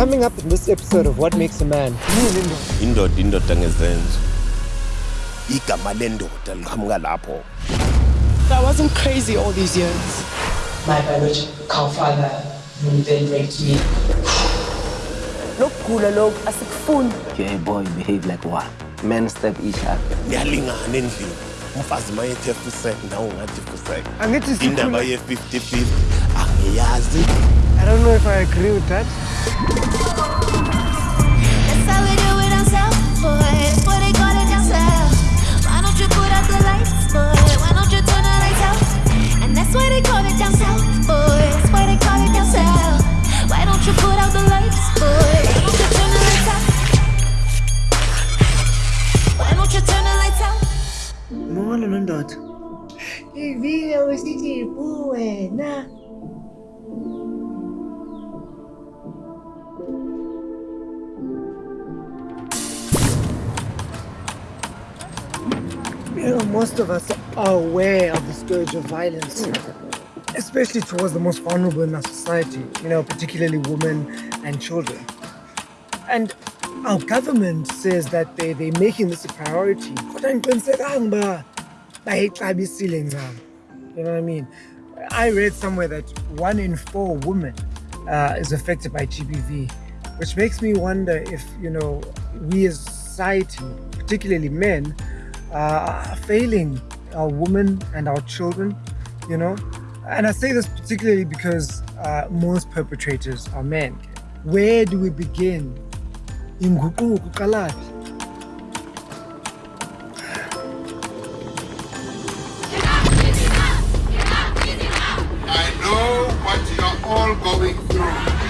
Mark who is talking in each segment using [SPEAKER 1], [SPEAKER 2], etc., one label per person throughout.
[SPEAKER 1] Coming up in this episode of What Makes a Man.
[SPEAKER 2] indoda indoda ngezenzo igama lendoda liqhamuka lapho
[SPEAKER 3] I wasn't crazy all these years.
[SPEAKER 4] My biological father who then raped me.
[SPEAKER 5] lokugula lokhu asikufuni
[SPEAKER 6] You're a boy, behave like one. Men stab each other.
[SPEAKER 2] kuyalingana endlini umfazi uma yethi efusek nawe ungathi fusek
[SPEAKER 1] Angithi sikhula-
[SPEAKER 2] indaba ye-50-50 angiyazi
[SPEAKER 1] I don't know if I agree with that.
[SPEAKER 7] That's how we do it ourselves, boy. What they call it themselves. Why don't you put out the lights, boy? Why don't you turn the lights out? And that's why they call it themselves, boy. That's why they call it themselves. Why don't you put out the lights, boy? Why don't you turn the lights out? Why don't you turn the lights out?
[SPEAKER 5] mona nondoda ivile usithi wena
[SPEAKER 1] You know, most of us are aware of the scourge of violence, especially towards the most vulnerable in our society, you know, particularly women and children. And our government says that they, they're making this a priority. You know what I mean? I read somewhere that one in four women uh, is affected by GBV, which makes me wonder if, you know, we as society, particularly men, uh, failing our women and our children, you know? And I say this particularly because uh, most perpetrators are men. Where do we begin? Inguquko iqalaphi?
[SPEAKER 8] I know what you're all going through.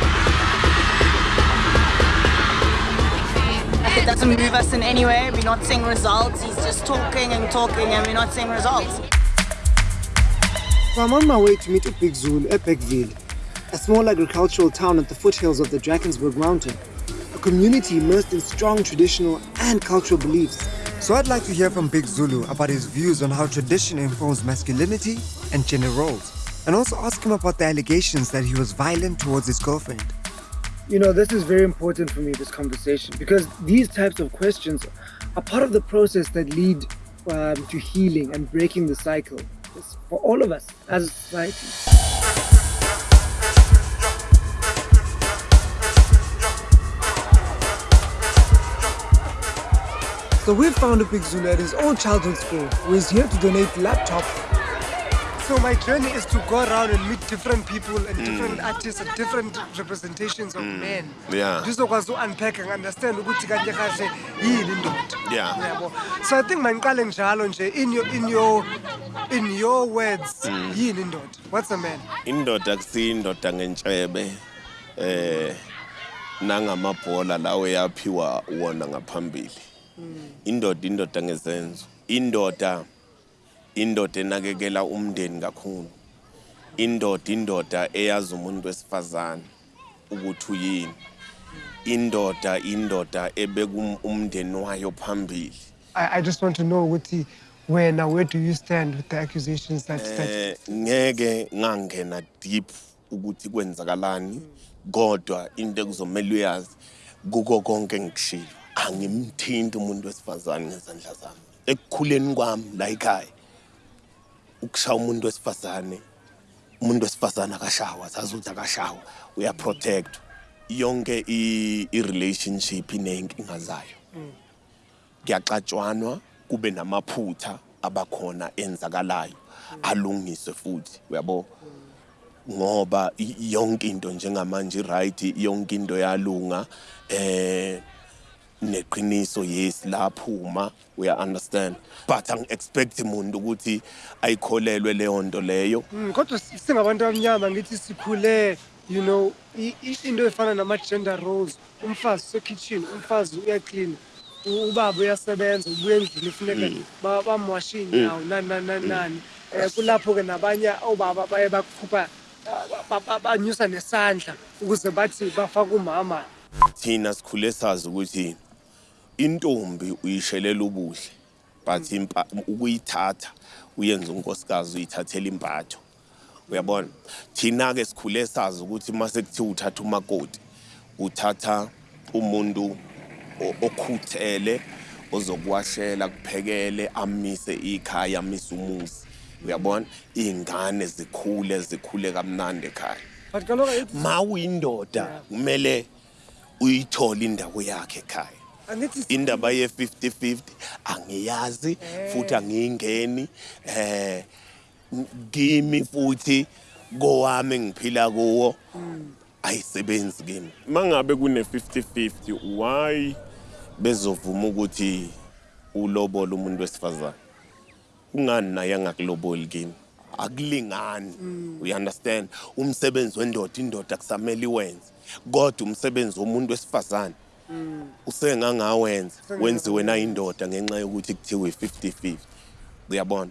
[SPEAKER 9] It doesn't move us in any way. We're not seeing results. He's just talking and talking, and we're not seeing results.
[SPEAKER 1] So I'm on my way to meet a Big Zulu at Bergville, a small agricultural town at the foothills of the Drakensberg Mountain, a community immersed in strong traditional and cultural beliefs.
[SPEAKER 10] So I'd like to hear from Big Zulu about his views on how tradition informs masculinity and gender roles, and also ask him about the allegations that he was violent towards his girlfriend.
[SPEAKER 1] You know, this is very important for me, this conversation, because these types of questions are part of the process that lead um, to healing and breaking the cycle It's for all of us as a society. So we've found a Big Zulu at his own childhood school who is here to donate laptop. So my journey is to go around and meet different people and different artists and different representations of men.
[SPEAKER 2] Yeah.
[SPEAKER 1] Ngizokwazi u-unpack and understand ukuthi kanye kahle yini indoda.
[SPEAKER 2] Yeah.
[SPEAKER 1] Yabo. So I think mangiqale njalo nje in your in your in your words yini indoda? What's a man?
[SPEAKER 2] indoda kusiyindoda ngentshebe eh nangamabhola lawo yaphiwa wona ngaphambili indoda indoda ngezenzo indoda indoda enakekela umndeni kakhulu. Indoda indoda eyazi umuntu wesifazane ukuthi uyini. Indoda indoda ebeka um- umndeni wayo phambili.
[SPEAKER 1] I, I just want to know ukuthi wena where do you stand with the accusations that, that
[SPEAKER 2] eh ngeke ngangena deep ukuthi kwenzakalani kodwa into ekuzomela uyazi kuko konke engikushilo. Angimthinti umuntu wesifazane ngezandla zami. Ekukhuleni kwami la ekhaya. Ukushaya umuntu wesifazane umuntu wesifazane akashawa zazi ukuthi akashawa. Uyaprotect yonke i-relationship iney'nkinga zayo. Kuyaxatshwanwa kube namaphutha abakhona enzakalayo. Alungiswe futhi uyabo? Ngoba yonke into njengamanje right yonke into yalunga eh neqiniso yes laphuma uya understand. But angi expect umuntu ukuthi ayikholelwe leyo nto leyo.
[SPEAKER 1] Mm, kodwa si- singabantu abamnyama ngithi sikhule you know i- i- into efana nama-gender roles umfazi usekitchen umfazi uyaklina ubaba uyasebenza ubuya endlini kufuneka ba- bamwashe iy'nyawo nani nani nani nani. Um kulapho-ke nabanye obaba baye bakhupha ba- ba- ba- banyusa nesandla ukuze bathi bafake umama.
[SPEAKER 2] Thina sikhule sazi ukuthi intombi uyishelela ubuhle but ukuyithatha uyenza unkosikazi uyithathela impatho uyabona? Thina-ke sikhule sazi ukuthi uma sekuthiwa uthatha umakoti uthatha umuntu okhuthele ozokuwashela kuphekele amise ikhaya amise umuzi. Uyabona? Iy'ngane zikhule zikhule kamnandi ekhaya. Ma uyindoda kumele uyithole indawo yakhe ekhaya. Indaba ye-50-50 angiyazi futhi angiyingeni. Eh kimi futhi kowami engiphila kuwo ayisebenzi kimi. Mangabe kune-50-50 why bezovuma ukuthi ulobola umuntu wesifazane? Kungani naye angakuloboli kimi? Akulingani. You understand? Umsebenzi wendoda indoda kusamele iwenze. Kodwa umsebenzi womuntu wesifazane usengangawenza wenziwe nayindoda ngenxa yokuthi kuthiwe i-50-50 uyabona?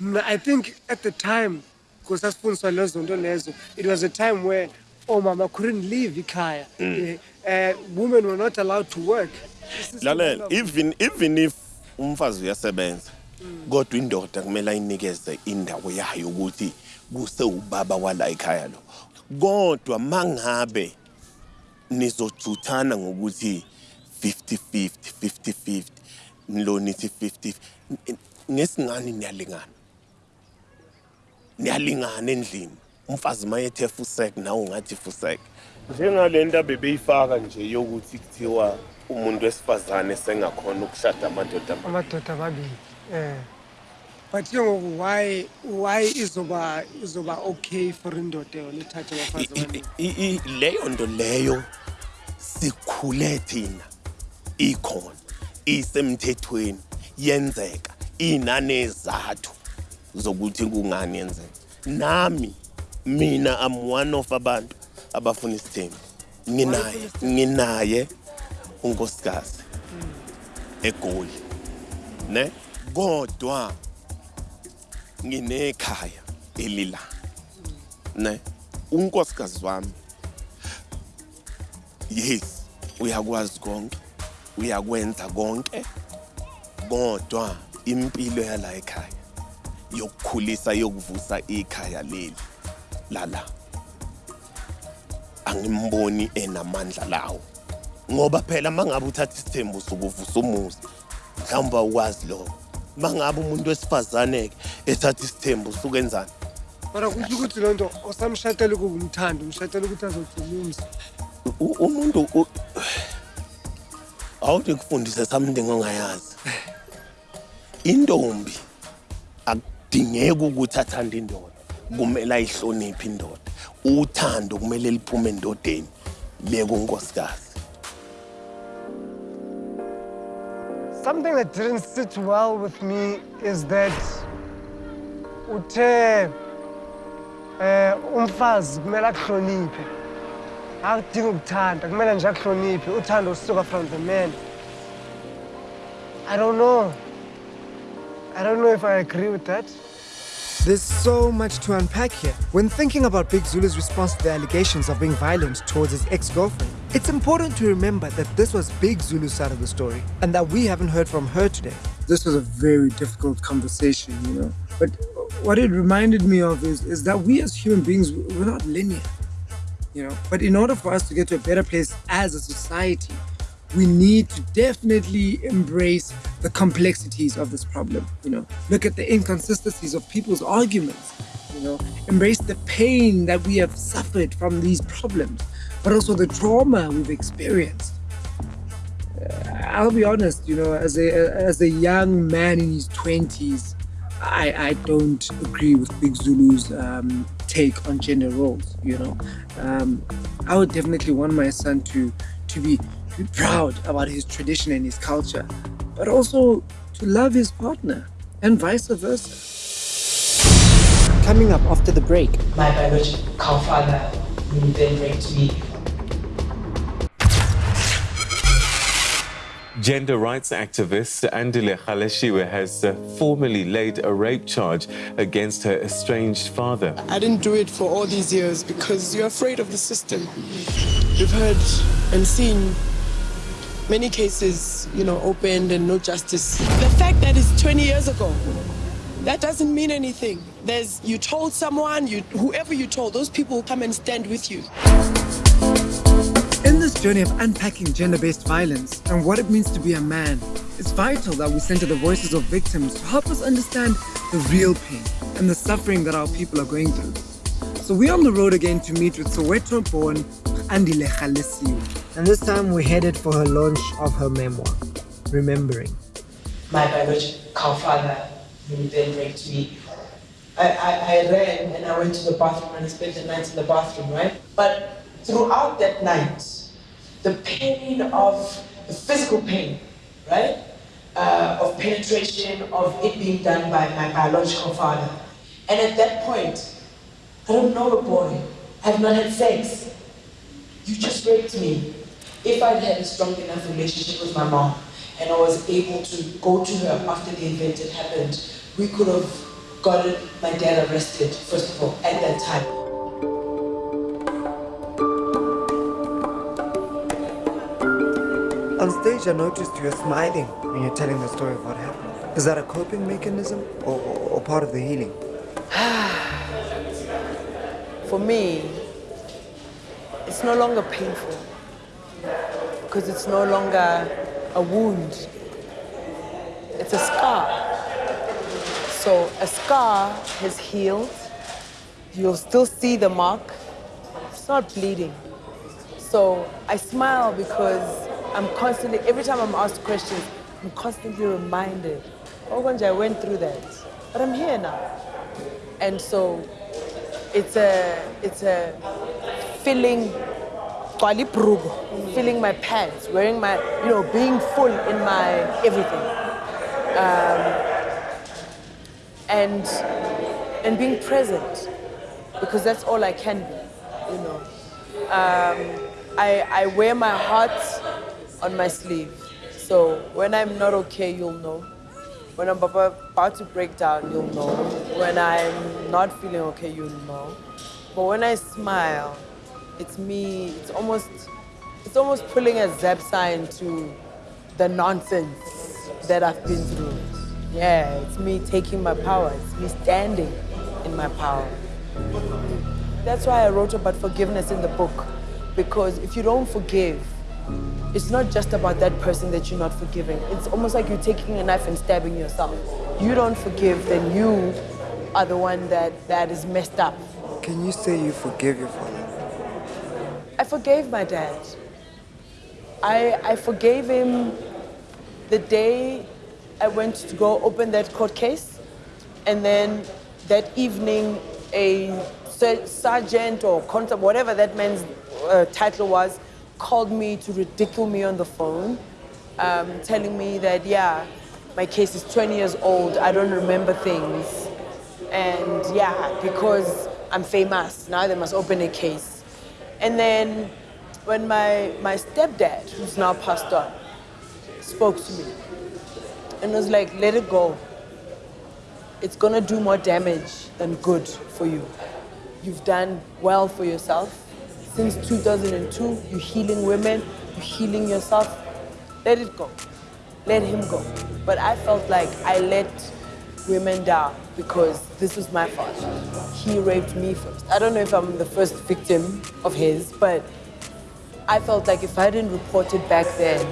[SPEAKER 1] Mna i think at the time because sasifundiswa lezo nto lezo it was a time where oomama couldn't leave ikhaya.
[SPEAKER 2] Mm.
[SPEAKER 1] uh, women were not allowed to work.
[SPEAKER 2] Lalela even even if umfazi uyasebenza kodwa indoda kumele ayinikeze indawo yayo ukuthi kuse ubaba wala ikhaya lo. Kodwa mangabe nizojuthana ngokuthi 50-50 50-50 lo nithi 50 ngesingani niyalingana? Niyalingana endlini. Umfazi mayethe fusek nawe ungathi fusek njengale nto abebeyifaka nje yokuthi kuthiwa umuntu wesifazane sengakhona ukushada amadoda ama-
[SPEAKER 1] amadoda amabili um but ke ngoku why why izoba izoba okay for indoda yona ithathe abafazi ababili
[SPEAKER 2] I- i- leyo nto leyo sikhule thina ikhona isemthethweni yenzeka inanezathu zokuthi kungani yenzeka. Nami mina am one of abantu abafuna isithembu. Nginaye nginaye unkosikazi egoli ne? Kodwa nginekhaya elila. Ne unkosikazi wami. Yes uyakwazi konke uyakwenza konke kodwa impilo yala ekhaya yokukhulisa yokuvusa ikhaya leli lala. Angimboni enamandla lawo ngoba phela mangabe uthatha isithembu sokuvusa umuzi mhlawumbe ukwazi lokho. Mangabe umuntu wesifazane ke ethatha isithembu sukenzani
[SPEAKER 1] kodwa kutsho ukuthi loo nto osamshatele kungumthando umshatele ukuthi azogcina umzi
[SPEAKER 2] U- umuntu u- awuthi kufundise something ongayazi. Intombi akudingeki ukuthi athande indoda kumele ayihloniphe indoda. Uthando kumele liphume endodeni le
[SPEAKER 1] something that didn't sit well with me is that uthe eh umfazi kumele akuhloniphe. Akudingi ukuthanda kumele nje akuhloniphe uthando lusuka from the man. I don't know. I don't know if i agree with that
[SPEAKER 10] There's so much to unpack here. When thinking about Big Zulu's response to the allegations of being violent towards his ex girlfriend, it's important to remember that this was Big Zulu's side of the story and that we haven't heard from her today.
[SPEAKER 1] this was a very difficult conversation, you know. But what it reminded me of is, is that we as human beings, we're not linear, you know. But in order for us to get to a better place as a society, we need to definitely embrace the complexities of this problem, you know. Look at the inconsistencies of people's arguments, you know. Embrace the pain that we have suffered from these problems, but also the trauma we've experienced. I'll be honest, you know, as a as a young man in his twenties, I I don't agree with Big Zulu's um, take on gender roles. You know, um, I would definitely want my son to to be be proud about his tradition and his culture, but also to love his partner and vice versa.
[SPEAKER 10] Coming up after the break,
[SPEAKER 4] My biological father will then raped me.
[SPEAKER 11] Gender rights activist Andile Gaelesiwe has uh, formally laid a rape charge against her estranged father.
[SPEAKER 3] I didn't do it for all these years because you're afraid of the system. You've heard and seen many cases, you know, opened and no justice. The fact that it's 20 years ago, that doesn't mean anything. There's you told someone, you whoever you told, those people will come and stand with you.
[SPEAKER 1] In
[SPEAKER 10] this journey of unpacking gender based violence and what it means to be a man, it's vital that we center the voices of victims to help us understand the real pain and the suffering that our people are going through. So we're on the road again to meet with Soweto born Andile Gaelesiwe.
[SPEAKER 1] And this time we headed for her launch of her memoir, Remembering.
[SPEAKER 4] My biological father, who then raped me, I, I, I ran and I went to the bathroom and I spent the night in the bathroom, right? But throughout that night, the pain of the physical pain, right? Uh, of penetration, of it being done by my biological father. And at that point, I don't know a boy. I have not had sex. You just raped me. If I'd had a strong enough relationship with my mom and I was able to go to her after the event had happened, we could have gotten my dad arrested, first of all, at that time.
[SPEAKER 10] On stage, I noticed you're smiling when you're telling the story of what happened. Is that a coping mechanism or, or part of the healing?
[SPEAKER 3] For me, it's no longer painful because it's no longer a wound. It's a scar. So a scar has healed. You'll still see the mark. It's not bleeding. So I smile because I'm constantly, every time I'm asked questions, I'm constantly reminded, oh, Gonja, I went through that. But I'm here now. And so it's a, it's a filling, filling my pants, wearing my, you know, being full in my everything. Um, and, and being present, because that's all I can be, you know. Um, I, I wear my heart on my sleeve. So when I'm not okay, you'll know. When I'm about to break down, you'll know. When I'm not feeling okay, you'll know. But when I smile, it's me, it's almost, it's almost pulling a zap sign to the nonsense that I've been through. Yeah, it's me taking my power. It's me standing in my power. That's why I wrote about forgiveness in the book. Because if you don't forgive, it's not just about that person that you're not forgiving. It's almost like you're taking a knife and stabbing yourself. You don't forgive, then you are the one that, that is messed up.
[SPEAKER 10] Can you say you forgive your father?
[SPEAKER 3] I forgave my dad. I, I forgave him the day I went to go open that court case. And then that evening, a sergeant or constable, whatever that man's uh, title was, called me to ridicule me on the phone, um, telling me that, yeah, my case is 20 years old, I don't remember things. And yeah, because I'm famous, now they must open a case. And then when my, my stepdad, who's now passed on, spoke to me and was like, let it go. It's gonna do more damage than good for you. You've done well for yourself. Since 2002, you're healing women, you're healing yourself. Let it go. Let him go. But I felt like I let women down because this was my fault. He raped me first. I don't know if I'm the first victim of his, but I felt like if I didn't report it back then,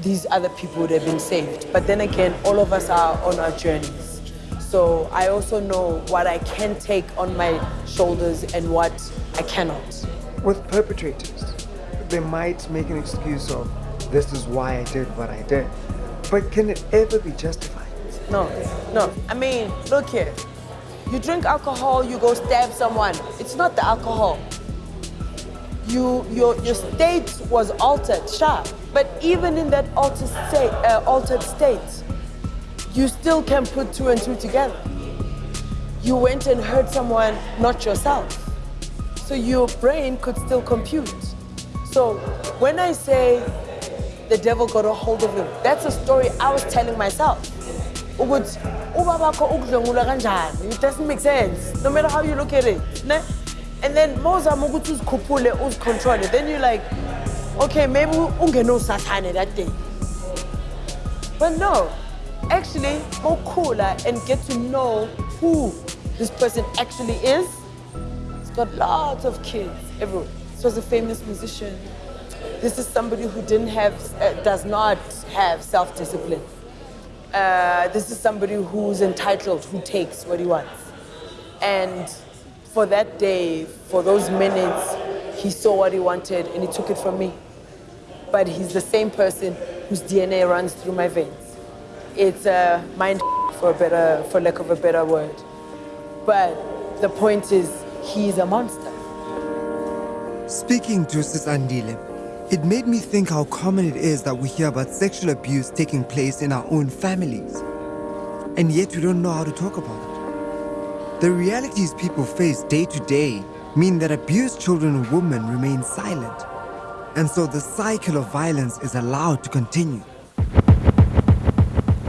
[SPEAKER 3] these other people would have been saved. But then again, all of us are on our journeys. So I also know what I can take on my shoulders and what I cannot.
[SPEAKER 10] With perpetrators, they might make an excuse of, this is why I did what I did. But can it ever be justified?
[SPEAKER 3] No, no. I mean, look here. You drink alcohol, you go stab someone. It's not the alcohol. You, your, your state was altered, sure. But even in that altered state, uh, altered state, you still can put two and two together. You went and hurt someone, not yourself. So your brain could still compute. So when I say the devil got a hold of him, that's a story I was telling myself. Ukuthi ubabakho ukudlwengula kanjani? It doesn't make sense, no matter how you look at it. Ne? And then mozama ukuthi uzikhuphule, uzicontrol it. Then you're like, okay, maybe ungenosathane that day. But no, actually, go cooler and get to know who this person actually is. He's got lots of kids everywhere.
[SPEAKER 4] This was a famous musician. This is somebody who didn't have, uh, does not have self-discipline. Uh, this is somebody who's entitled, who takes what he wants. And for that day, for those minutes, he saw what he wanted and he took it from me. But he's the same person whose DNA runs through my veins. It's a mind for a better, for lack of a better word. But the point is, he's a monster.
[SPEAKER 10] Speaking to Sis Andile, it made me think how common it is that we hear about sexual abuse taking place in our own families. And yet we don't know how to talk about it. The realities people face day to day mean that abused children and women remain silent. And so the cycle of violence is allowed to continue.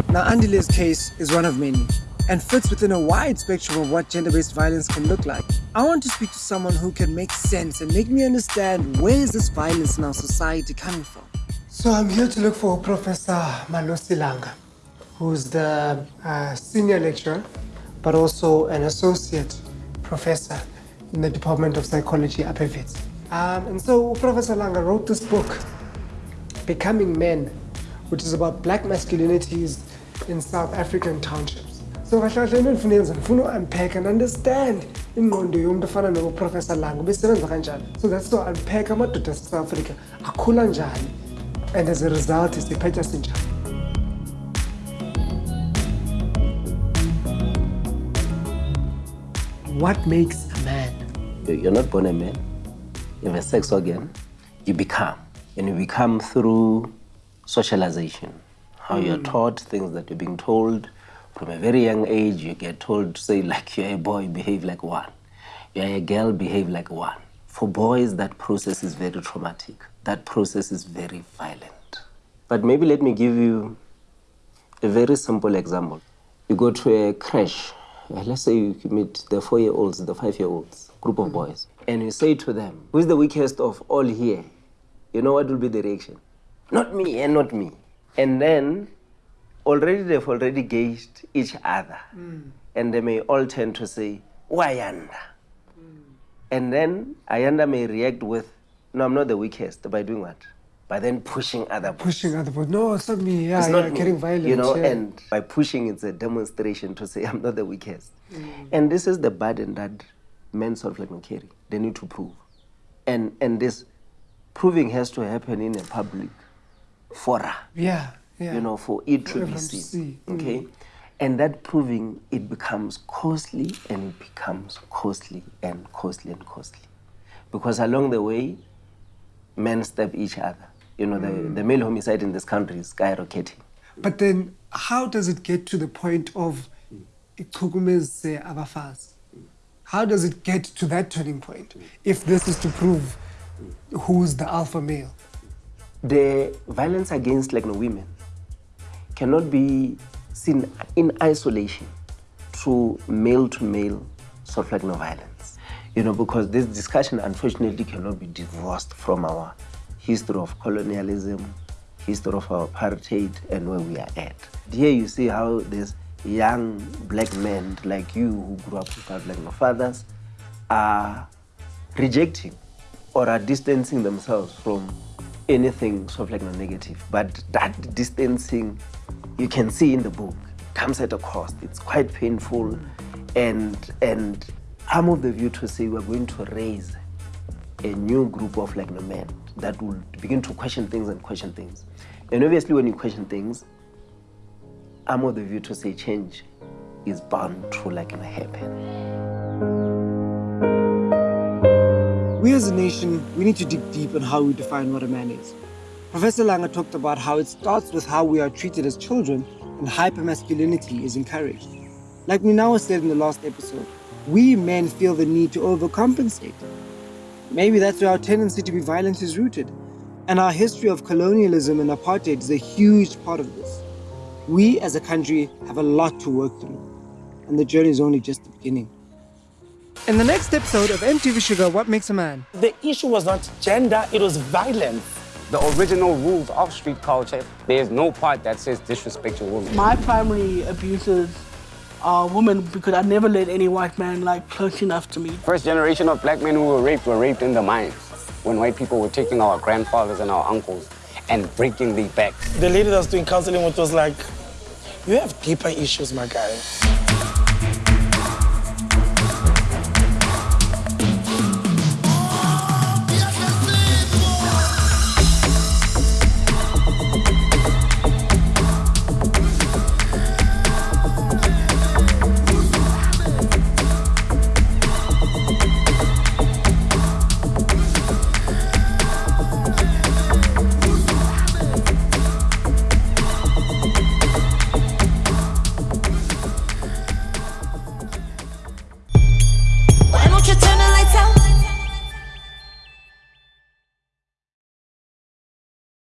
[SPEAKER 10] Now, Andile's case is one of many and fits within a wide spectrum of what gender-based violence can look like. I want to speak to someone who can make sense and make me understand where is this violence in our society coming from.
[SPEAKER 1] So I'm here to look for Professor Malose Langa, who's the uh, senior lecturer, but also an associate professor in the Department of Psychology at Wits. Um, and so Professor Langa wrote this book, Becoming Men, which is about black masculinities in South African townships. So kahle kahle into endifuna yenza ndifuna u-unpack and understand ingqondo yomuntu ofana noprofessor Langa ubesebenza kanjani. So that's to unpack amadoda ase-South Africa akhula njani and as a result siphetha sinjani. What makes a man?
[SPEAKER 6] You- You're not born a man. You have a sex organ. You become. And you become through socialization. How you're
[SPEAKER 1] Mm.
[SPEAKER 6] taught, things that you're being told. From a very young age, you get told to say, like, you're a boy, behave like one. You're a girl, behave like one. For boys, that process is very traumatic. That process is very violent. But maybe let me give you a very simple example. You go to a crash, uh, let's say you meet the four year olds, the five year olds, group of boys, and you say to them, Who's the weakest of all here? You know what will be the reaction? Not me and not me. And then already they've already gauged each other, mm. and they may all tend to say, Wayanda. Mm. And then Ayanda may react with, No, I'm not the weakest, by doing what? By then pushing other boys.
[SPEAKER 1] Pushing other boys. No, it's not me. Yeah,
[SPEAKER 6] It's
[SPEAKER 1] yeah,
[SPEAKER 6] not me,
[SPEAKER 1] getting violent.
[SPEAKER 6] You know,
[SPEAKER 1] yeah.
[SPEAKER 6] and by pushing, it's a demonstration to say, I'm not the weakest. Mm. And this is the burden that men sort of like me carry. They need to prove. And, and this proving has to happen in a public fora,
[SPEAKER 1] yeah, yeah.
[SPEAKER 6] you know, for it to be
[SPEAKER 1] everyone to
[SPEAKER 6] seen. Okay? And that proving, it becomes costly and it becomes costly and costly and costly. Because along the way, men stab each other. You know, the,
[SPEAKER 1] Mm.
[SPEAKER 6] the male homicide in this country is skyrocketing.
[SPEAKER 1] But then, how does it get to the point of ichukumeze abafazi? How does it get to that turning point if this is to prove who's the alpha male?
[SPEAKER 6] The violence against like no women cannot be seen in isolation through male to male sort of like violence. You know, because this discussion unfortunately cannot be divorced from our history of colonialism, history of our apartheid, and where we are at. Here you see how there's young black men like you who grew up without like no fathers are rejecting or are distancing themselves from anything sort like no negative. But that distancing, you can see in the book, comes at a cost. It's quite painful, and and I'm of the view to say we're going to raise a new group of like men that will begin to question things and question things. And obviously, when you question things, I'm of the view to say change is bound to like happen.
[SPEAKER 10] We as a nation, we need to dig deep on how we define what a man is. Professor Langa talked about how it starts with how we are treated as children and hypermasculinity is encouraged. Like we now said in the last episode, we men feel the need to overcompensate. Maybe that's where our tendency to be violent is rooted. And our history of colonialism and apartheid is a huge part of this. We as a country have a lot to work through, and the journey is only just the beginning. In the next episode of MTV Shuga, What Makes a Man?
[SPEAKER 12] The issue was not gender, it was violence.
[SPEAKER 13] The original rules of street culture, there's no part that says disrespect your woman.
[SPEAKER 14] My primary abuses are women because I never let any white man like close enough to me.
[SPEAKER 13] First generation of black men who were raped were raped in the mines. when white people were taking our grandfathers and our uncles and breaking their backs.
[SPEAKER 12] The lady that was doing counseling with was like, you have deeper issues, my guy.